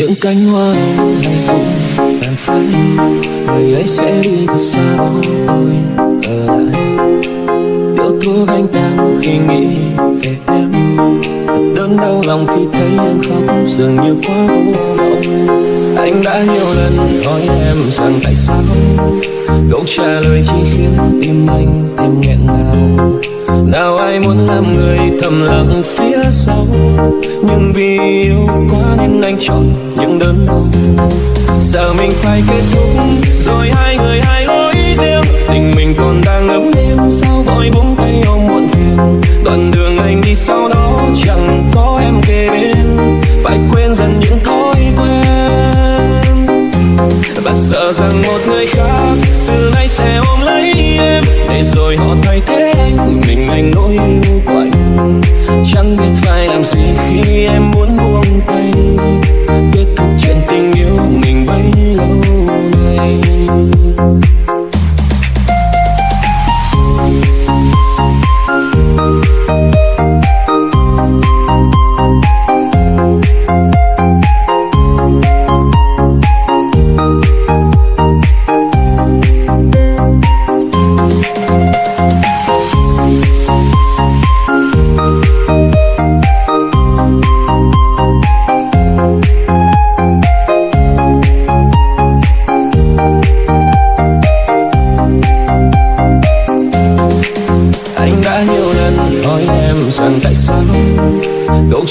những cánh hoa này cũng tàn phai người ấy sẽ đi thật xa tôi ở lại điếu thuốc anh ta khi nghĩ về em. Thật đớn đau lòng khi thấy em khóc, dường như quá vô vọng. Anh đã nhiều lần hỏi em rằng tại sao câu trả lời chỉ khiến tim anh thêm nghẹn ngào. Nào ai muốn làm người thầm lặng phía sau? Nhưng vì yêu quá nên anh chọn những đớn đau giờ mình phải kết thúc, rồi hai người hai lối riêng. Tình mình còn đang ấm êm sao vội buông tay ôm muộn phiền? Đoạn đường anh đi sau đó chẳng có em kề bên. Phải quên dần những thói quen. Và sợ rằng một người khác từ nay sẽ ôm lấy em. Để rồi họ thay thế anh mình anh nỗi yêu quạnh. Chẳng biết phải làm gì khi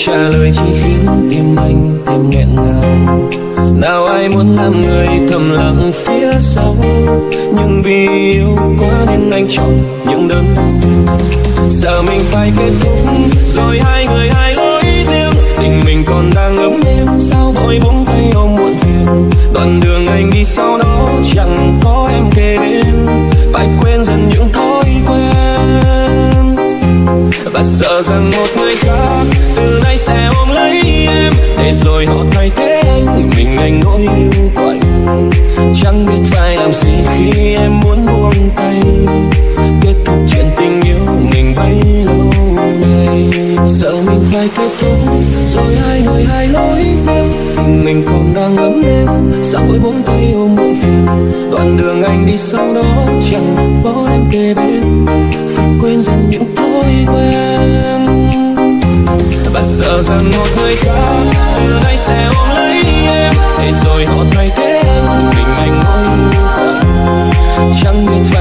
trả lời chỉ khiến tim anh thêm nghẹn ngào. Nào ai muốn làm người thầm lặng phía sau? Nhưng vì yêu quá nên anh chọn những đớn đau giờ mình phải kết thúc, rồi hai người hai lối riêng. Tình mình còn đang ấm êm, sao vội buông tay ôm muộn phiền? Đoạn đường anh đi sau đó chẳng có sợ rằng một người khác từ nay sẽ ôm lấy em. Để rồi họ thay thế anh mình anh nỗi yêu quạnh chẳng biết phải làm gì khi em muốn buông tay. Kết thúc chuyện tình yêu mình bấy lâu nay. Sợ mình phải kết thúc rồi hai người hai lối riêng mình còn đang ấm em, sao vội buông tay ôm muộn phiền đoạn đường anh đi sau đó chẳng có em kề bên. người khác từ nay sẽ ôm lấy em. Để rồi họ thay thế, mình anh ngồi chẳng biết phải